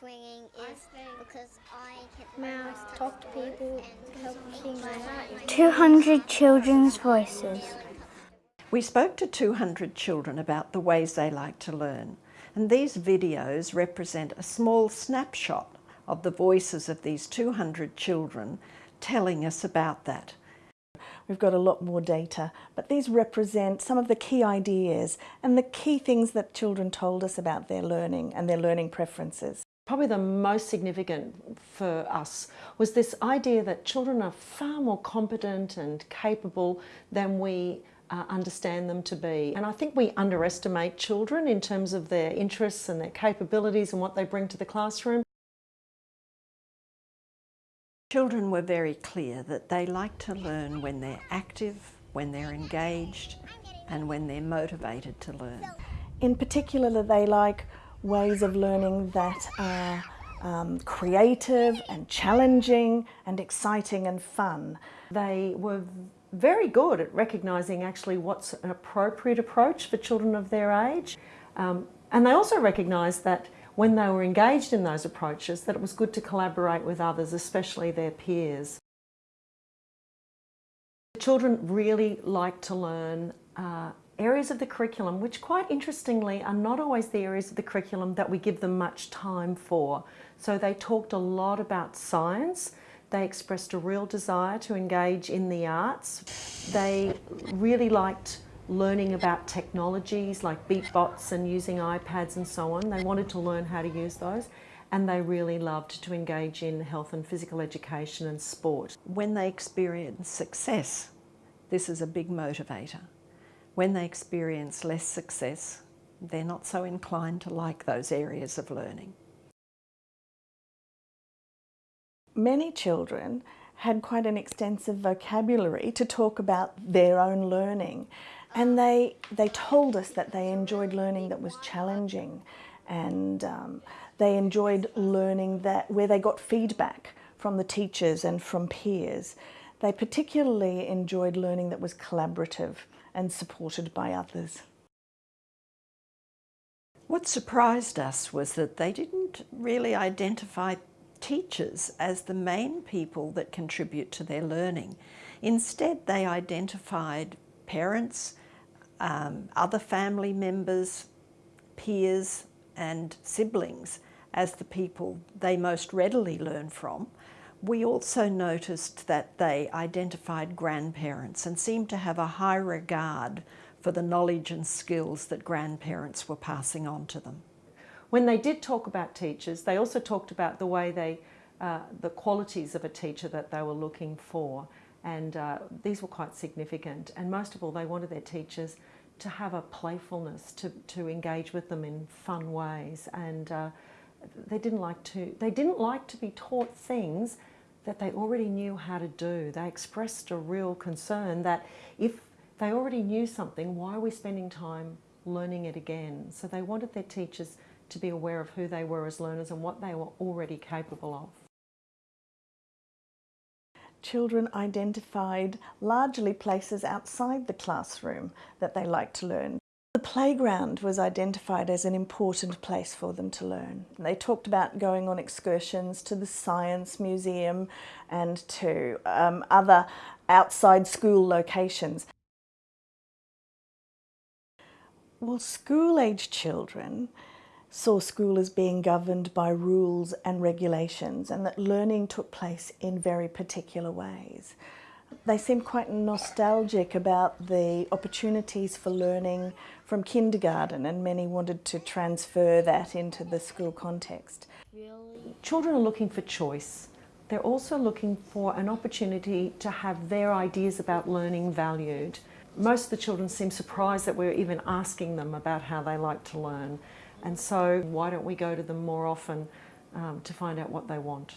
swinging is because I can Mouse, talk to people, help things 200 children's voices. We spoke to 200 children about the ways they like to learn and these videos represent a small snapshot of the voices of these 200 children telling us about that. We've got a lot more data, but these represent some of the key ideas and the key things that children told us about their learning and their learning preferences. Probably the most significant for us was this idea that children are far more competent and capable than we uh, understand them to be. And I think we underestimate children in terms of their interests and their capabilities and what they bring to the classroom. Children were very clear that they like to learn when they're active, when they're engaged and when they're motivated to learn. In particular, they like ways of learning that are um, creative and challenging and exciting and fun. They were very good at recognising actually what's an appropriate approach for children of their age. Um, and they also recognised that when they were engaged in those approaches that it was good to collaborate with others, especially their peers. The children really like to learn uh, areas of the curriculum which quite interestingly are not always the areas of the curriculum that we give them much time for. So they talked a lot about science, they expressed a real desire to engage in the arts. They really liked learning about technologies like Bee-Bots and using iPads and so on. They wanted to learn how to use those and they really loved to engage in health and physical education and sport. When they experience success, this is a big motivator. When they experience less success, they're not so inclined to like those areas of learning. Many children had quite an extensive vocabulary to talk about their own learning and they, they told us that they enjoyed learning that was challenging and um, they enjoyed learning that where they got feedback from the teachers and from peers. They particularly enjoyed learning that was collaborative and supported by others. What surprised us was that they didn't really identify teachers as the main people that contribute to their learning. Instead, they identified parents, um, other family members, peers and siblings as the people they most readily learn from. We also noticed that they identified grandparents and seemed to have a high regard for the knowledge and skills that grandparents were passing on to them. When they did talk about teachers, they also talked about the way they, uh, the qualities of a teacher that they were looking for. And uh, these were quite significant. And most of all, they wanted their teachers to have a playfulness, to, to engage with them in fun ways. And uh, they didn't like to, they didn't like to be taught things that they already knew how to do. They expressed a real concern that if they already knew something, why are we spending time learning it again? So they wanted their teachers to be aware of who they were as learners and what they were already capable of. Children identified largely places outside the classroom that they liked to learn. The playground was identified as an important place for them to learn. They talked about going on excursions to the Science Museum and to um, other outside school locations. Well, school-age children saw school as being governed by rules and regulations and that learning took place in very particular ways. They seemed quite nostalgic about the opportunities for learning from kindergarten and many wanted to transfer that into the school context. Really? Children are looking for choice. They're also looking for an opportunity to have their ideas about learning valued. Most of the children seem surprised that we're even asking them about how they like to learn. And so why don't we go to them more often um, to find out what they want.